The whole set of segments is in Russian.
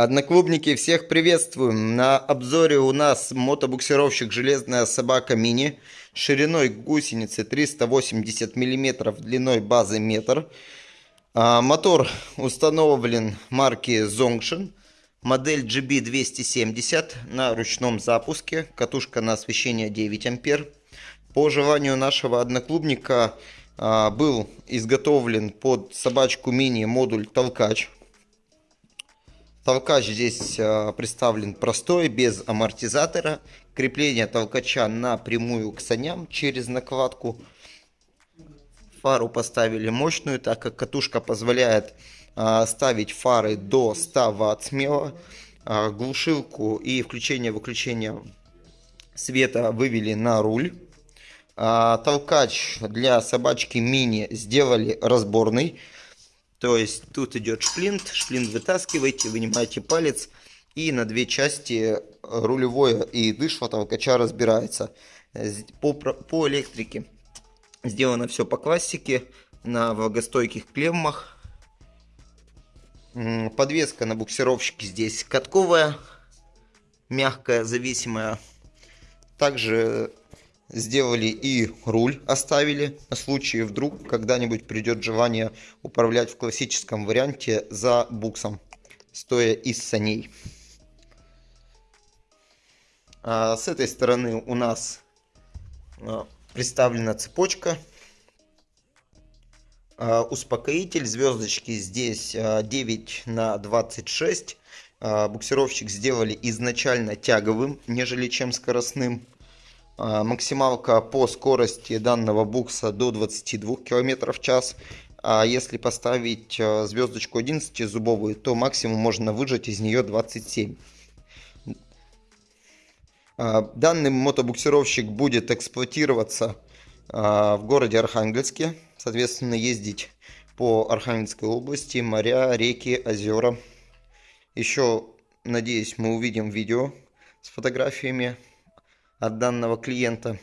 Одноклубники, всех приветствуем! На обзоре у нас мотобуксировщик «Железная собака мини» шириной гусеницы 380 мм, длиной базы метр. А, мотор установлен марки Zongshin, модель GB270 на ручном запуске, катушка на освещение 9 ампер. По желанию нашего одноклубника а, был изготовлен под собачку мини модуль толкач Толкач здесь а, представлен простой, без амортизатора. Крепление толкача напрямую к саням через накладку. Фару поставили мощную, так как катушка позволяет а, ставить фары до 100 Вт смело. А, глушилку и включение-выключение света вывели на руль. Толкач для собачки мини сделали разборный. То есть тут идет шплинт, шплинт вытаскиваете, вынимаете палец и на две части рулевое и дышло толкача разбирается. По, по электрике сделано все по классике, на влагостойких клеммах. Подвеска на буксировщике здесь катковая, мягкая, зависимая. Также сделали и руль оставили на случай вдруг когда-нибудь придет желание управлять в классическом варианте за буксом стоя из саней. А с этой стороны у нас а, представлена цепочка. А, успокоитель звездочки здесь 9 а, на 26 буксировщик сделали изначально тяговым нежели чем скоростным максималка по скорости данного букса до 22 км в час. А если поставить а, звездочку 11 зубовую, то максимум можно выжать из нее 27. А, данный мотобуксировщик будет эксплуатироваться в городе Архангельске. Соответственно, ездить по Архангельской области, моря, реки, озера. Еще, надеюсь, мы увидим видео с фотографиями от данного клиента.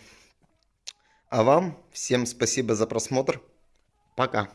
А вам всем спасибо за просмотр. Пока.